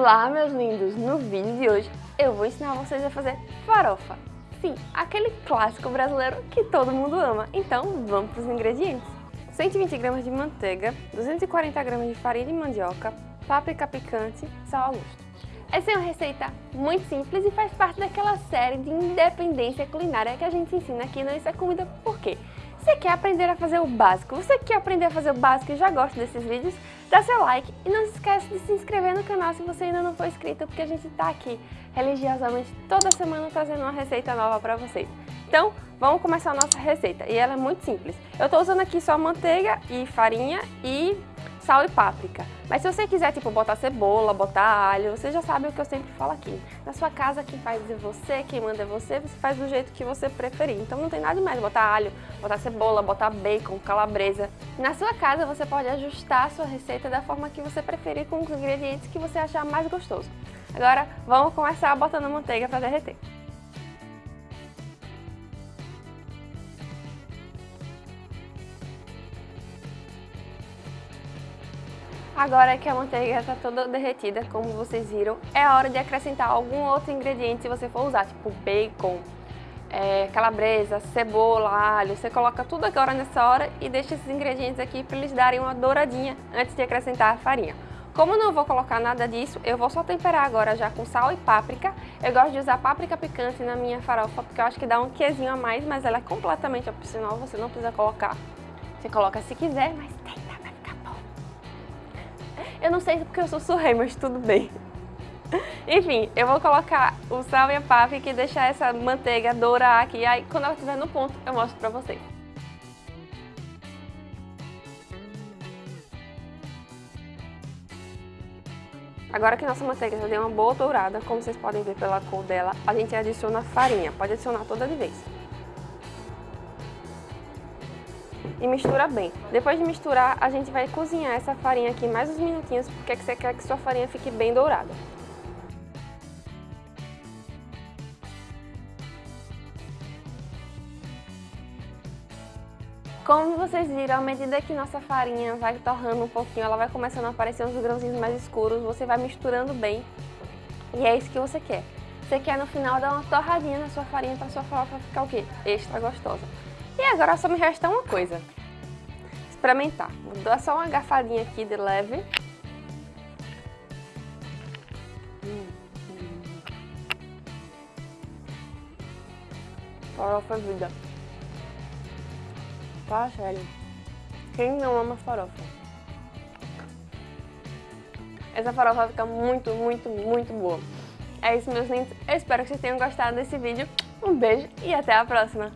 Olá, meus lindos! No vídeo de hoje eu vou ensinar vocês a fazer farofa. Sim, aquele clássico brasileiro que todo mundo ama. Então, vamos para os ingredientes. 120 gramas de manteiga, 240 gramas de farinha de mandioca, páprica picante, sal ao gosto. Essa é uma receita muito simples e faz parte daquela série de independência culinária que a gente ensina aqui no Isso é Comida Por quê? Você quer aprender a fazer o básico? Você quer aprender a fazer o básico e já gosta desses vídeos? Dá seu like e não se esquece de se inscrever no canal se você ainda não for inscrito, porque a gente está aqui religiosamente toda semana trazendo uma receita nova para vocês. Então, vamos começar a nossa receita e ela é muito simples. Eu estou usando aqui só manteiga e farinha e sal e páprica. Mas se você quiser, tipo, botar cebola, botar alho, você já sabe o que eu sempre falo aqui. Na sua casa, quem faz é você, quem manda é você, você faz do jeito que você preferir. Então não tem nada demais botar alho, botar cebola, botar bacon, calabresa. Na sua casa, você pode ajustar a sua receita da forma que você preferir com os ingredientes que você achar mais gostoso. Agora, vamos começar botando manteiga para derreter. Agora que a manteiga está toda derretida, como vocês viram, é hora de acrescentar algum outro ingrediente se você for usar, tipo bacon, é, calabresa, cebola, alho. Você coloca tudo agora nessa hora e deixa esses ingredientes aqui para eles darem uma douradinha antes de acrescentar a farinha. Como não vou colocar nada disso, eu vou só temperar agora já com sal e páprica. Eu gosto de usar páprica picante na minha farofa porque eu acho que dá um quezinho a mais, mas ela é completamente opcional, você não precisa colocar. Você coloca se quiser, mas eu não sei porque eu sou surrei, mas tudo bem. Enfim, eu vou colocar o sal e a páprica e deixar essa manteiga dourar aqui. Aí, quando ela estiver no ponto, eu mostro pra vocês. Agora que nossa manteiga já deu uma boa dourada, como vocês podem ver pela cor dela, a gente adiciona farinha. Pode adicionar toda de vez. E mistura bem. Depois de misturar, a gente vai cozinhar essa farinha aqui mais uns minutinhos, porque você quer que sua farinha fique bem dourada. Como vocês viram, à medida que nossa farinha vai torrando um pouquinho, ela vai começando a aparecer uns grãozinhos mais escuros, você vai misturando bem. E é isso que você quer. Você quer no final dar uma torradinha na sua farinha para sua farofa ficar o quê? Extra gostosa. E agora só me resta uma coisa. Experimentar. Vou dar só uma garfadinha aqui de leve. Farofa vida. Tá, sério. Quem não ama farofa? Essa farofa fica muito, muito, muito boa. É isso, meus lindos. Eu espero que vocês tenham gostado desse vídeo. Um beijo e até a próxima.